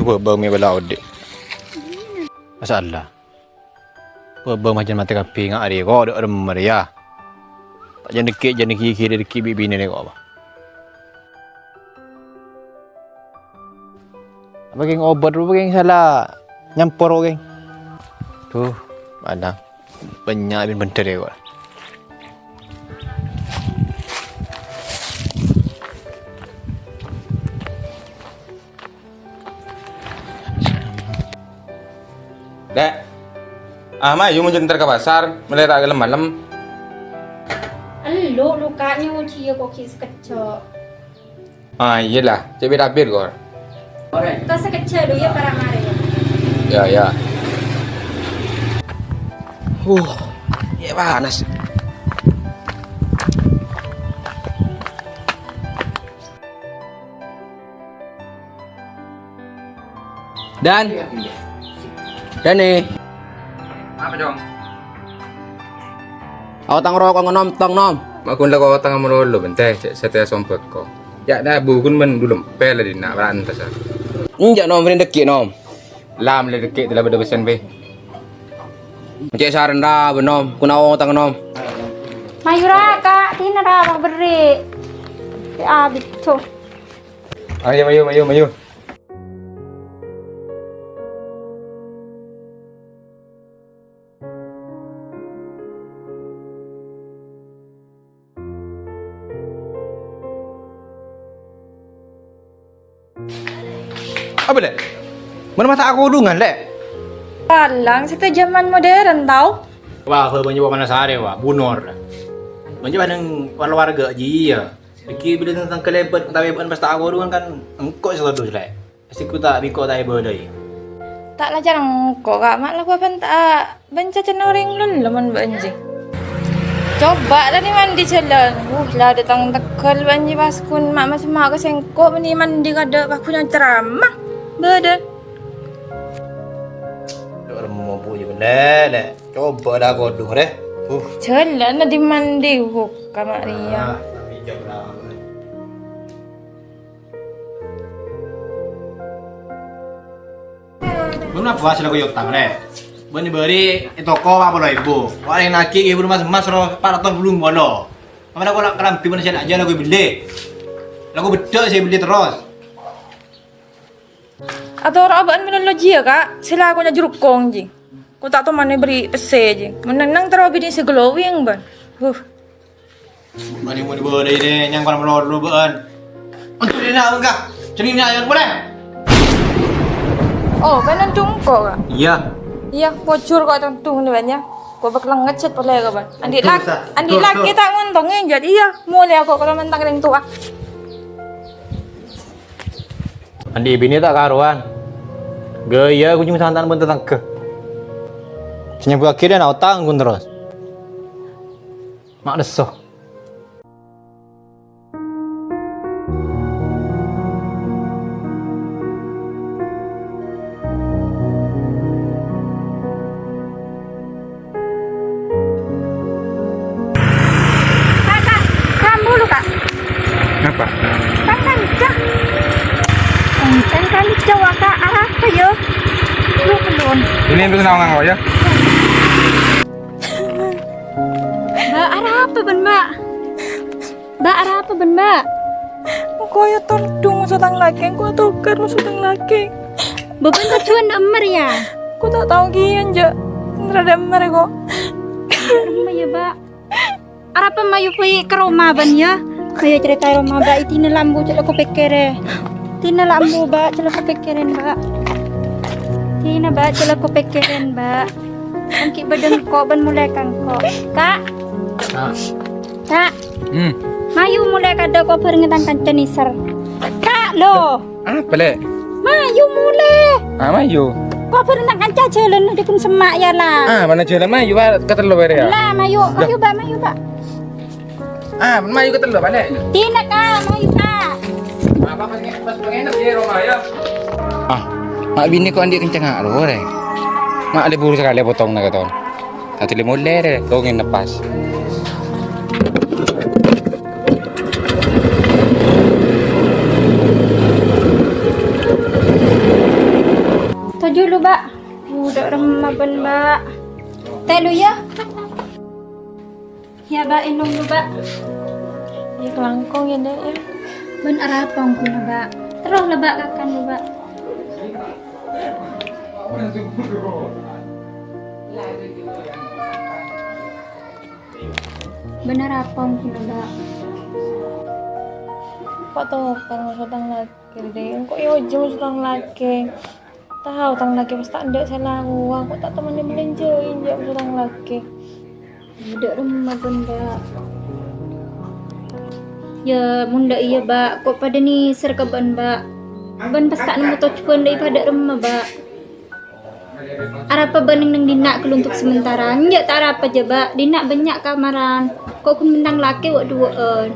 Ni ku bơ mi bala ode. Masalah. Bơ macam mata kapi ngak ari ko ada rem ya. Tak jangan dekik jangan kiri kiri dekik bibi ni kau apa. Apa geng obat apa geng salah nyampur geng. Tuh, mana banyak bin bentar ya kau. Ah, Ma, you mau jentar ke pasar, melihat agak malam. Alo, lukanya mau cia kok kis kecil. Ah, iyalah, cebi rapir kor. Kau sekecil dulu ya para mare. Ya, ya. Uh, ya panas. Dan Dan nih, Apa dong? aku tang rokok ngonom tong nom. Makun lah kau tengah merolo bentar, setia sompet kau. Ya dah bukun men dulu pel di nak berantas. Injak nom rin dekik nom. Lam le dekik telah beda pesan be. Cek saran dah benom, kuna wong tang nom. Mayura kak, tina dah beri. Ya betul. Ayo, ayo, ayo, ayo. Apa dek? Mana masa aku dungan dek? Palang, kita zaman modern tau. Wah, kalau banyak mana sare wah, bunor. Banyak banyak warga ji ya. Fikir bila tentang kelebet tapi bukan pas tak aku dulu kan engkau selalu selek. Pasti ku tak biko tak ibu dai. Tak lah jarang kok kak, mak lah kuapan tak benca cenoring lul laman banji. Coba lah ni mandi jalan. Uh lah datang tekal banji pas kun mak masih mak kesengkok ni mandi kada pas kun yang ceramah. Beda. Orang mau punya benda dek. Coba dah kau dulu deh. Uh. Jalan lah di mandi huk kamar Ria. tapi jam berapa? Mana puas lah kau yutang deh. Bani beri itu kau apa lo ibu? Wah yang naki ibu mas mas roh para tahun belum bono. Mana kau nak kerampi mana saya aja lagu beli. Lagu betul saya beli terus. Atau orang abang menologi ya kak, sila aku nya jeruk kong ji. Aku tak tahu mana beri pese ji. Menenang terlalu bini seglowing ban. Huh. Bani mau diberi deh, yang kau mau dulu ban. Untuk dia nak enggak? Ceri nak yang boleh? Oh, kanan jungko kak. Iya. Iya, bocor kok tentu ni banyak. Kau bakal ngecet boleh kak ban. Andi Ustaz. andi betul. tak nguntungin jadi iya. Mulai aku kalau mentang yang tua. Andi bini tak karuan. Gaya kunjung santan pun tentang ke. Senyap akhirnya nak tanggung terus. Mak desoh. Nawangan kau ya? Mbak, arah apa ben mbak? Mbak, arah apa ben mbak? Kau ya tondong sutang laki, kau tukar lu sutang laki. Beban tujuan emer ya. Kau tak tahu kian je. Terada mer kok. Rumah ya, Mbak. Arap mayu pergi ke rumah ban ya. Kaya cerita rumah Mbak itu lambu celak ko pikire. Tina lambu Mbak celak ko pikirin Mbak. Tina Mbak celak ko pikirin Mbak. Angki badan ko ban mulai kang ko. Kak. Kak. Hmm. Mayu mulai kada ko peringetan kancan isar. Kak lo. Apa le? Mayu mulai. Ah, mayu. Ko peringetan kancan jalan di pun semak ya lah. Ah, mana jalan mayu pak kata lo beri ya? Lah mayu, mayu Mbak, mayu Mbak. Ah, mayu kata lo balik. Tina kak, mayu kak. Apa pengen pas pengen di rumah ya? Ah, mak bini kau andi kencang ngak lo re. Mak ada buru sekali potong nak kata. Satu lima ler, kau ingin lepas. dulu, Mbak. Udah remah ben, Mbak. Teh lu ya? Ya, Mbak, inung lu, Mbak. Ya kelangkong ya dek ya. Ben arapang kuna, Mbak. Terus lah, Mbak, kakan lu, Benar apa kuna, Mbak? Kok tuh kalau sutang lagi deh. Kok yo jauh sutang lagi. Tahu tang lagi pas tak ndak salah uang. Kok tak temannya belanjain jauh sutang lagi. Udah rumah ben, Mbak. Ya, munda iya, Mbak. Kok pada ni serkeban, Mbak? Ben pas tak nemu tujuan daripada rumah, Mbak. Arapa bening nang dinak keluntuk sementara. Nyak tak arapa je, Mbak. Dinak banyak kamaran. Kok kun bentang laki wak duaan.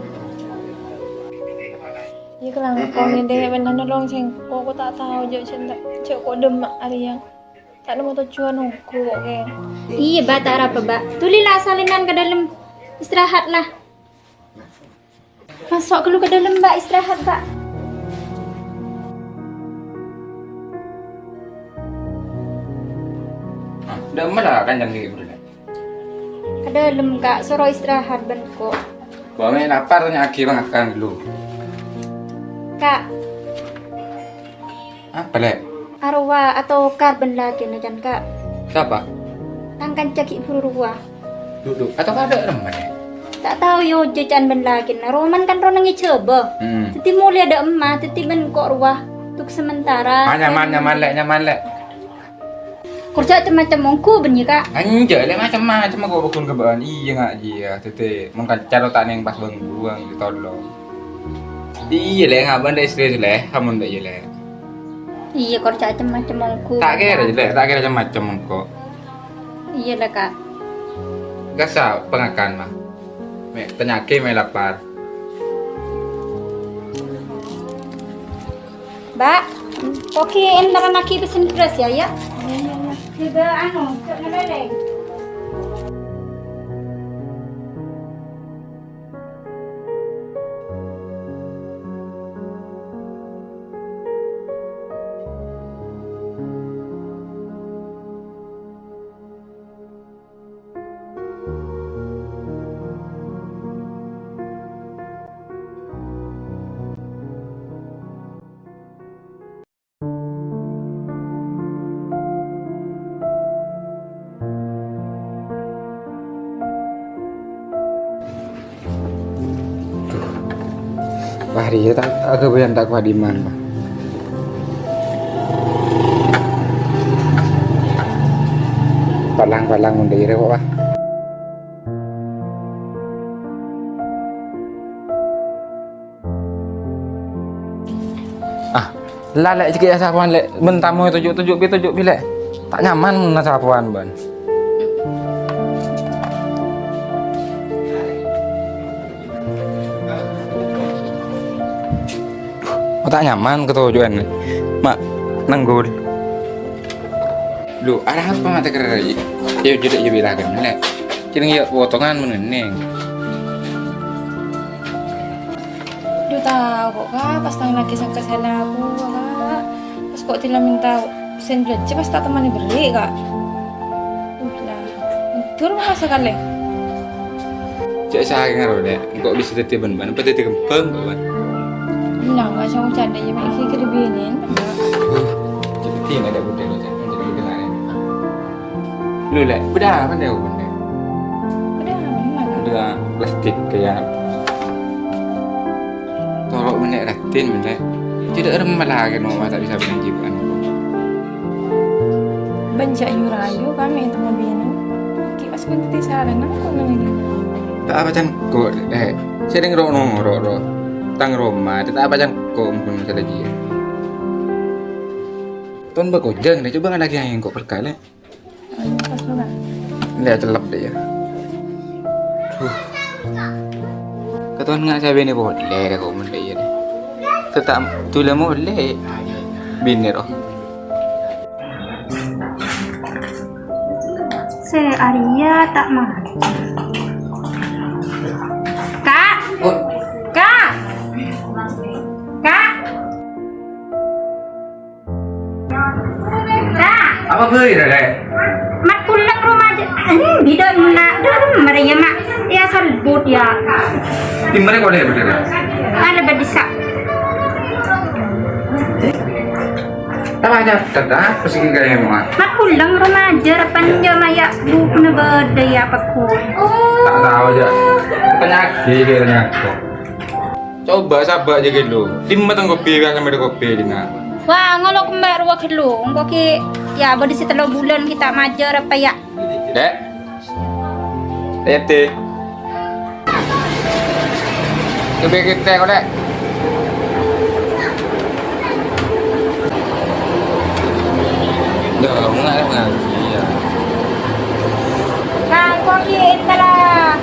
Ya kelangkong ya dek. Benar nolong sengko. Kok tak tahu jauh cinta. Cek kok demak hari yang. Tak nemu tujuan aku kok kayak. Iya, Mbak, tak arapa, Mbak. Tulilah salinan ke dalam. Istirahatlah. Masuk keluar ke dalam, Mbak. Istirahat, Mbak. Ah, udah malah kan jam ni bro. Ke dalam, Kak. Suruh istirahat, Ben, kok. Bang lapar tanya aki bang akan dulu. Kak, Apa lek? arwah atau karbon lagi na dyan, Kak. Siapa? Tangkan caki pururwa. Duduk. Atau ada remah ya? Tak tahu yo jajan ben lagi na. Roman kan ronang icoba. Hmm. Titi mulia ada emak, titi ben kok ruah. Untuk sementara. Ah, nyaman, nyaman lek, nyaman lek. Kerja macam mongku ben ya, Kak. Anjir, lek macam-macam aku bakun ke bahan. Iya ngak iya, tete. Mungkin cara tak yang pas bang buang di tolong. Iya lek ngak banda istri lek, kamu ndak iya lek. Iya kerja macam mongku. Tak kira lek, tak kira macam kok. Iya lah, Kak. Gasa pengakan mah. Me penyakit me lapar. Mbak, oke entar lagi pesen beras ya, ya. 这个安了，做那没得。Wah, dia tak agak bayan tak di mana. Palang-palang udah ire kok, Pak. Ah, lalek sikit ya sapuan lek. Bentamu tunjuk-tunjuk pi tunjuk pi lek. Tak nyaman mun sapuan ban. Tak nyaman ketujuan mak nanggul lu arah apa mata kera ya jadi ya bilang kan lek kira ya potongan meneneng Duh tahu kok kak. Pas tang lagi sangka salah aku kak. Pas kok tidak minta sen belanja pas tak temani beli kak. Uh lah. Tur masa kali. cek saya ngaro deh kok bisa tete ban ban apa tete kempeng ban Nah, nggak sama canda ya, mak kiki kerebinin. jadi tinggal ada budaya lo jadi budaya lain lu lek udah apa mana kak? udah plastik kayak tolok menek ratin menek tidak remah lagi mau mata bisa bilang jiban Banjak yurayu kami itu mau bina. Ki pas pun titi salah, nama kok nanya tak apa can kok eh sering ro no ro ro tang Roma tak apa can kok pun salah dia Tuan berkojeng deh coba lagi yang kok perkale Ayo, pas lu kan. lihat celap deh ya Duh. Ketuan nggak saya bini boleh kok mende ya deh tetap tu lah boleh bini roh Se Arya tak mah. Apa? Mat rumah nak dalam mereka mak. Ya salbut ya. Di mana kau dek bener? Ada berdisa. Tak aja, tak dah. Persegi kaya yang mak. Mat pulang rumah jam ya na ya lagi, dia tanya aku. Coba sabar aja gitu. Di mana tengok kopi, biasa ada kopi di mana. Wah, ngolo kembar wa kelu. Engko ki ya berdisi telur bulan kita majar apa ya. Dek. Dek teh. Coba kita kau dek. Dah, mengalah mengalah. Iya. Nah, kau ki telah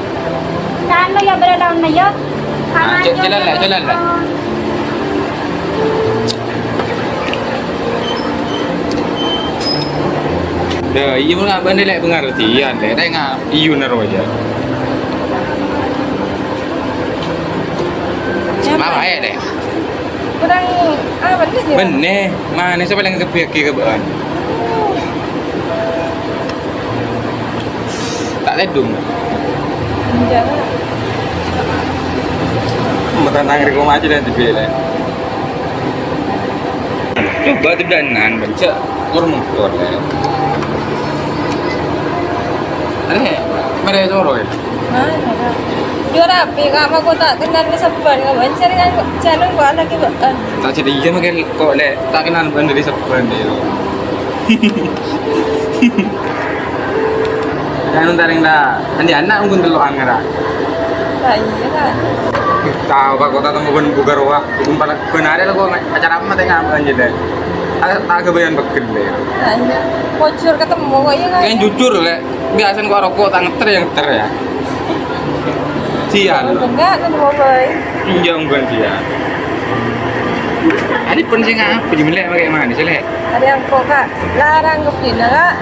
kan lo ya berdaun na yo. Ah, j- jalan lah, jalan lah. Dah, iya pun ngak bandai lek pengertian dek. Dek ngak iyu naro aja. Mau aja dek. Kurang ah bener je. Bener, mana siapa yang kepik ke kebean? Tak ledung. Jangan. Makan angin kau maju dan lah. Coba tu danan baca kurang motor sorok ya? Mana kak? Dia rapi kak, mak kau tak kenal ni sepan kak. Cari kan kau lagi bukan. Tak cerita iya makan kau le tak kenal benda dari dia. Jangan taring dah. Andi anak mungkin telur angara. Tak iya kan. Tahu pak kota temu. Bukan pada benar ada acara apa tengah apa aja deh. Agak bekel deh. Tak iya. Bocor ketemu kok iya kan. Yang jujur le, biasa kau rokok tak ngeter yang ngeter ya. Sian. Enggak kan boy. Iya bukan sian. Ada penting apa di melek bagaimana sih le? Ada yang kok kak larang ke pina kak.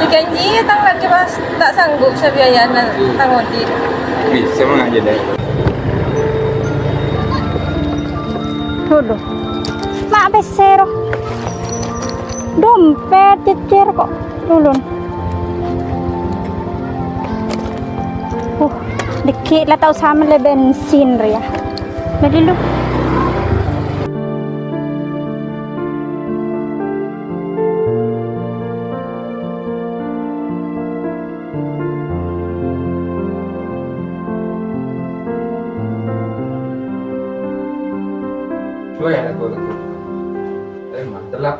Ya janji tang lagi pas tak sanggup sebiayaan tang odi. Bisa mah aja deh. Dulu. Mak besero. Dompet cecer kok. Dulu. Ya aku aku. Eh mah telap.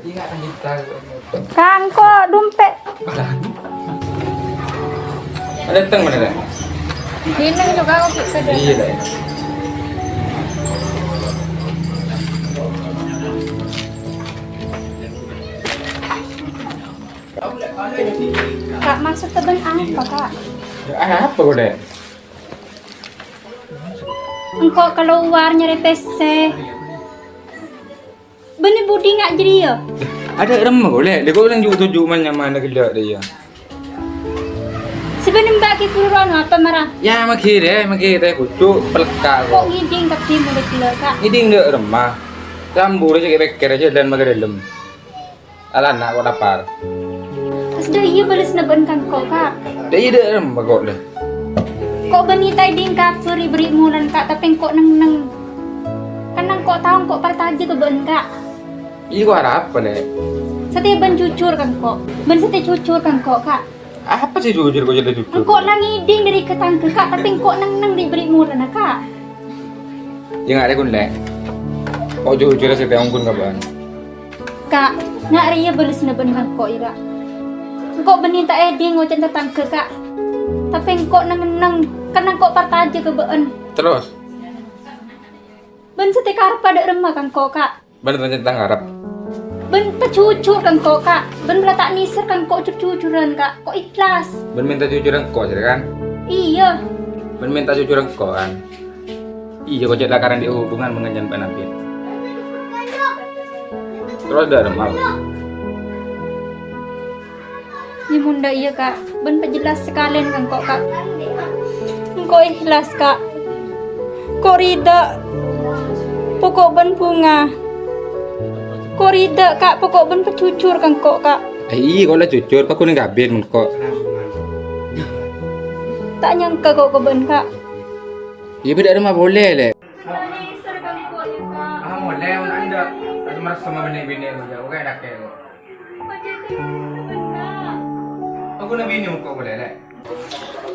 Ingat kan kita. Kan kok dompet. Ada teng mana? Juga aku Iya deh. Kak maksud teben apa kak? Ah apa kau deh? Engkau keluar nyari PC. Bener budi nggak jadi ya? Ada remah deh. Dia kau bilang juga tujuh mana mana kelak dia. Sebenarnya mbak kipuran apa marah? Ya makin deh, makin deh kucuk pelekak Kok kau. ngiding tapi mulai kak? Ini dia remah. Campur aja kayak beker aja dan makan dalam. Alah nak kau lapar. Sudah iya balas neben kan kok kak? Dia ada remah kau deh. Kok benita ding kak beri mulan kak tapi kok neng neng kan nang kok tahu kok partaja ke ben kak Ini kau harap apa deh? Setia ben cucur kan kok Ben setia cucur kan kok kak Apa sih jujur kau jadi jujur? Engkau lang iding dari ketang ke kak tapi kok neng neng diberi mulan na kak Ya nggak ada kun deh. Kau jujur sih tiang kun kapan? Kak, nak ria balas neben kan kok ira Engkau benita eding ngocan tetang ke kak tapi engkau neng neng kan engkau partaja ke ben Terus, Ben setia karpa ada remah kan kok kak bener tentang harap. Ben pecucur kan kok kak. Ben tak nisir kan kok cucuran kak. Kok ikhlas. Ben minta jujur kau sih kan? Iya. Ben minta jujur kau kan? Iya kau jadi lakaran di hubungan mengenyan penampilan. Terus ada remah. Ya bunda iya kak. Ben jelas sekalian kan kok kak. Kok ikhlas kak. Kok rida. Pokok ben bunga Kok rida kak pokok ben pecucur kan kok kak. Eh, iya kok lah jujur, kok kuning gabin kok. Tak nyangka kok keben kak. Iya beda rumah boleh le. Nisar kok kak. Ah boleh, anda. Aku merasa sama aku, aku kayak dak kayak Aku nak bini kok boleh le.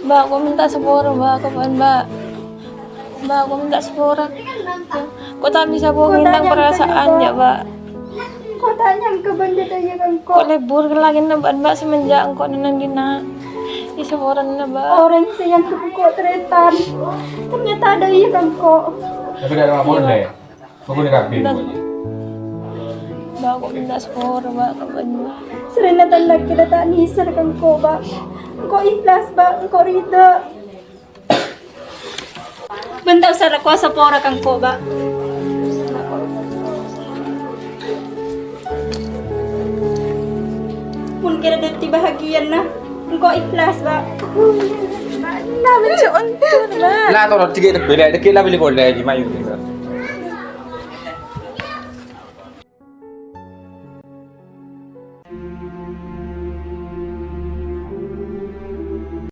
Mbak, aku minta sepuro, Mbak. Kapan, Mbak? Mbak, aku minta sepuro. Kok tak bisa bohongin tentang perasaan ya, Mbak? Kok tak nyangka benda tanya kan Kok kok. lebur ke lagi na, Mbak, Mbak, semenjak engkau nenang dina. Di sepuro na, Mbak. Orang sayang tuh kok teretan. Ternyata ada iya kan kok. Tapi beda rumah boleh. Kok kuning gabin. Mbak, aku minta sepuro, Mbak. Kapan, Mbak? Serena tanda kita tak nisar kan kok bak. Kok ikhlas bak, kok rida. Bentar usah kuasa pora kan kok bak. pun kira dia ti bahagian na. Engkau ikhlas, Pak. Lah, macam on. Lah, tolong tiga tak boleh. Dekat lah bila boleh di mayu.